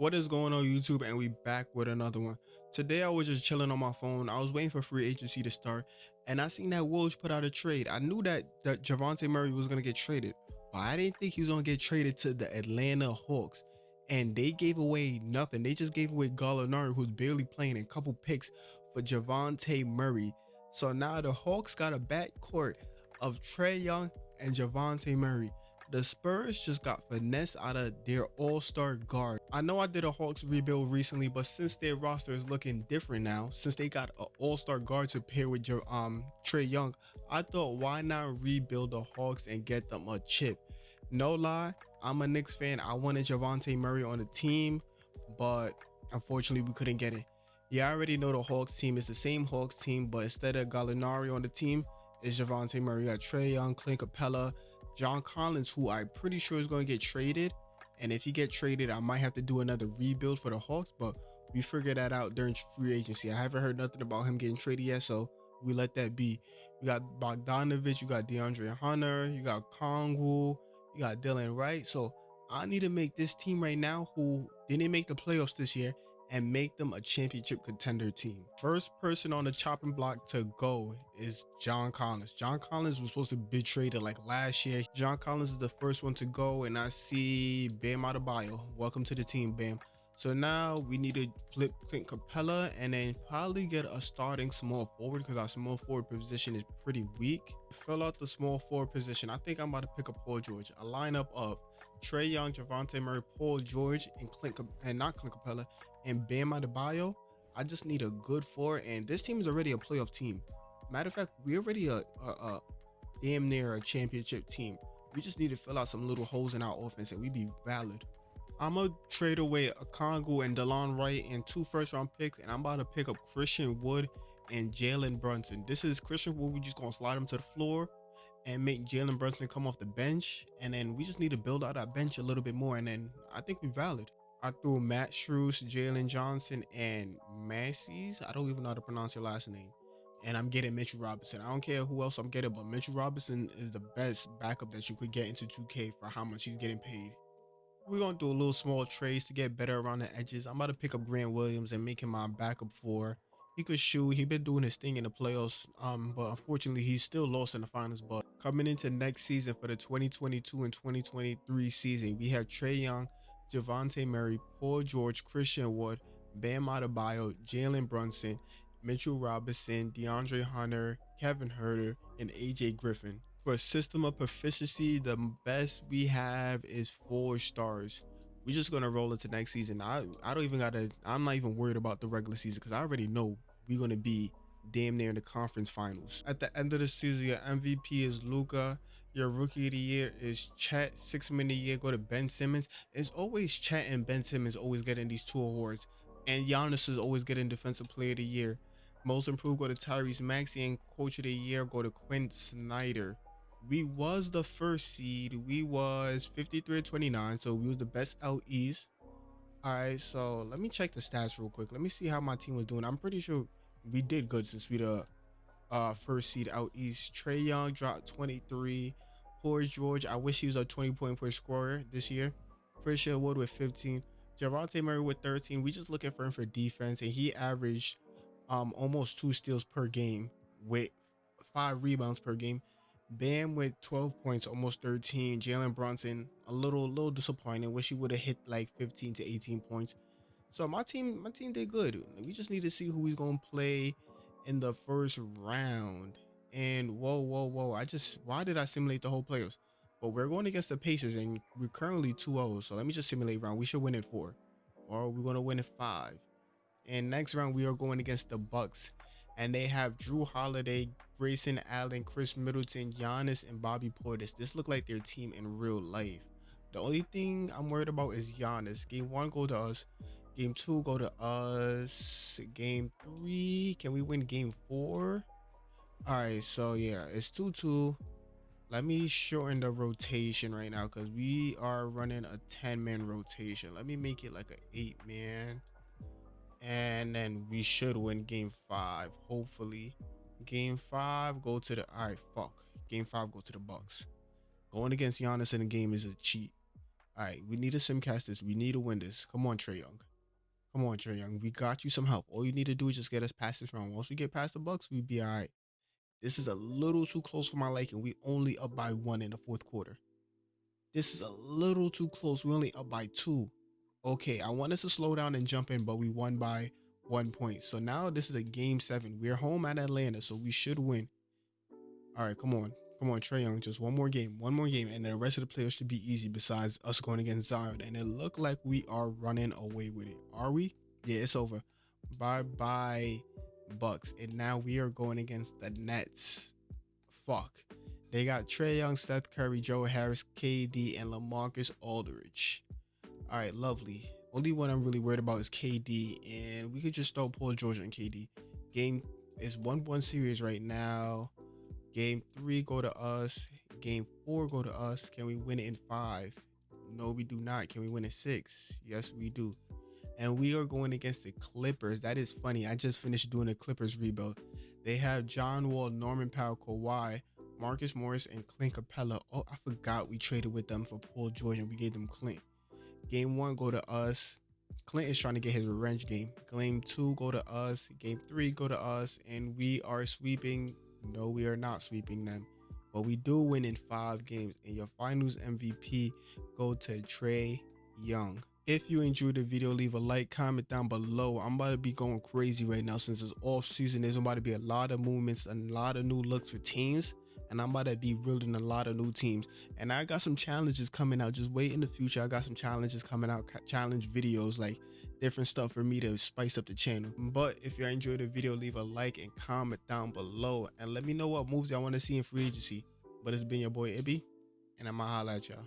What is going on YouTube and we back with another one. Today I was just chilling on my phone. I was waiting for free agency to start and I seen that Woj put out a trade. I knew that, that Javante Murray was going to get traded, but I didn't think he was going to get traded to the Atlanta Hawks. And they gave away nothing. They just gave away Gallinari who's barely playing a couple picks for Javante Murray. So now the Hawks got a backcourt of Trae Young and Javante Murray the Spurs just got finesse out of their all-star guard. I know I did a Hawks rebuild recently, but since their roster is looking different now, since they got an all-star guard to pair with your um Trae Young, I thought why not rebuild the Hawks and get them a chip. No lie, I'm a Knicks fan. I wanted Javante Murray on the team, but unfortunately we couldn't get it. Yeah, I already know the Hawks team is the same Hawks team, but instead of Gallinari on the team, it's Javante Murray. You got Trae Young, Clint Capela, John Collins, who I'm pretty sure is going to get traded. And if he get traded, I might have to do another rebuild for the Hawks, but we figure that out during free agency. I haven't heard nothing about him getting traded yet, so we let that be. We got Bogdanovic, you got DeAndre Hunter, you got Kongu, you got Delon Wright. So I need to make this team right now who didn't make the playoffs this year and make them a championship contender team. First person on the chopping block to go is John Collins. John Collins was supposed to be traded like last year. John Collins is the first one to go and I see Bam Adebayo. Welcome to the team, Bam. So now we need to flip Clint Capela and then probably get a starting small forward because our small forward position is pretty weak. Fill out the small forward position. I think I'm about to pick up Paul George. A lineup of Trae Young, Javante Murray, Paul George, and Clint and not Clint Capela, and Bam Adebayo. I just need a good four, and this team is already a playoff team. Matter of fact, we're already a, a, a damn near a championship team. We just need to fill out some little holes in our offense, and we'd be valid. I'm gonna trade away Okongwu and Delon Wright and two first round picks, and I'm about to pick up Christian Wood and Jalen Brunson. This is Christian Wood. We just gonna slide him to the floor and make Jalen Brunson come off the bench. And then we just need to build out our bench a little bit more. And then I think we're valid. I threw Max Strus, Jalen Johnson, and Macy's. I don't even know how to pronounce your last name. And I'm getting Mitchell Robinson. I don't care who else I'm getting, but Mitchell Robinson is the best backup that you could get into 2K for how much he's getting paid. We're going to do a little small trades to get better around the edges. I'm about to pick up Grant Williams and make him my backup for he could shoot. He been doing his thing in the playoffs. Um, but unfortunately, he's still lost in the finals. But coming into next season for the 2022 and 2023 season, we have Trae Young, Javante Murray, Paul George, Christian Wood, Bam Adebayo, Jalen Brunson, Mitchell Robinson, DeAndre Hunter, Kevin Huerter, and AJ Griffin. For system of proficiency, the best we have is four stars. We're just gonna roll into next season. I I don't even gotta. I'm not even worried about the regular season because I already know we're gonna be damn near in the conference finals. At the end of the season, your MVP is Luka. Your rookie of the year is Chet. Six man of year go to Ben Simmons. It's always Chet and Ben Simmons always getting these two awards. And Giannis is always getting defensive player of the year. Most improved go to Tyrese Maxey and coach of the year go to Quinn Snyder. We was the first seed. We was 53 29, so we was the best out east. All right, so let me check the stats real quick. Let me see how my team was doing. I'm pretty sure we did good since we the uh, first seed out east. Trae Young dropped 23. Paul George, I wish he was a 20 point per scorer this year. Christian Wood with 15. Javante Murray with 13. We just looking for him for defense, and he averaged um almost two steals per game with five rebounds per game. Bam with 12 points, almost 13. Jalen Brunson, a little, little disappointing. Wish he would have hit like 15 to 18 points. So my team, my team did good. We just need to see who he's gonna play in the first round. And whoa, whoa, whoa. I just why did I simulate the whole playoffs? But we're going against the Pacers and we're currently 2-0. So let me just simulate round. We should win it four. Or we're gonna win it five. And next round we are going against the Bucks. And they have Jrue Holiday, Grayson Allen, Khris Middleton, Giannis, and Bobby Portis. This look like their team in real life. The only thing I'm worried about is Giannis. Game one go to us. Game two, go to us. Game three, can we win game four? All right, so yeah, it's 2-2. Let me shorten the rotation right now because we are running a 10-man rotation. Let me make it like an 8-man. And then we should win game five, hopefully. Game five, go to the... All right, fuck. Game five, go to the Bucks. Going against Giannis in the game is a cheat. All right, we need to simcast this. We need to win this. Come on, Trae Young. Come on, Trae Young. We got you some help. All you need to do is just get us past this round. Once we get past the Bucks, we be all right. This is a little too close for my liking. We only up by one in the fourth quarter. This is a little too close. We only up by two. Okay, I want us to slow down and jump in, but we won by one point. So now this is a game seven. We're home at Atlanta, so we should win. All right, come on. Come on, Trae Young. Just one more game. One more game. And the rest of the players should be easy besides us going against Zion. And it looked like we are running away with it. Are we? Yeah, it's over. Bye bye, Bucks. And now we are going against the Nets. Fuck. They got Trey Young, Seth Curry, Joe Harris, KD, and LaMarcus Aldridge. All right, lovely. Only one I'm really worried about is KD, and we could just throw Paul George on KD. Game is 1 1 series right now. Game three go to us. Game four go to us. Can we win it in five? No, we do not. Can we win it six? Yes, we do. And we are going against the Clippers. That is funny. I just finished doing a Clippers rebuild. They have John Wall, Norman Powell, Kawhi, Marcus Morris, and Clint Capela. Oh, I forgot we traded with them for Paul George and we gave them Clint. Game one go to us. Clint is trying to get his revenge game. Game two go to us. Game three go to us, and we are sweeping no, we are not sweeping them, but we do win in five games. And your finals MVP go to Trae Young. If you enjoyed the video, leave a like, comment down below. I'm about to be going crazy right now since it's off season. There's about to be a lot of movements and a lot of new looks for teams. And I'm about to be building a lot of new teams. And I got some challenges coming out. Just wait in the future. I got some challenges coming out, challenge videos like different stuff for me to spice up the channel. But if you enjoyed the video, leave a like and comment down below and let me know what moves y'all want to see in free agency. But it's been your boy Ibby, and I'ma holla at y'all.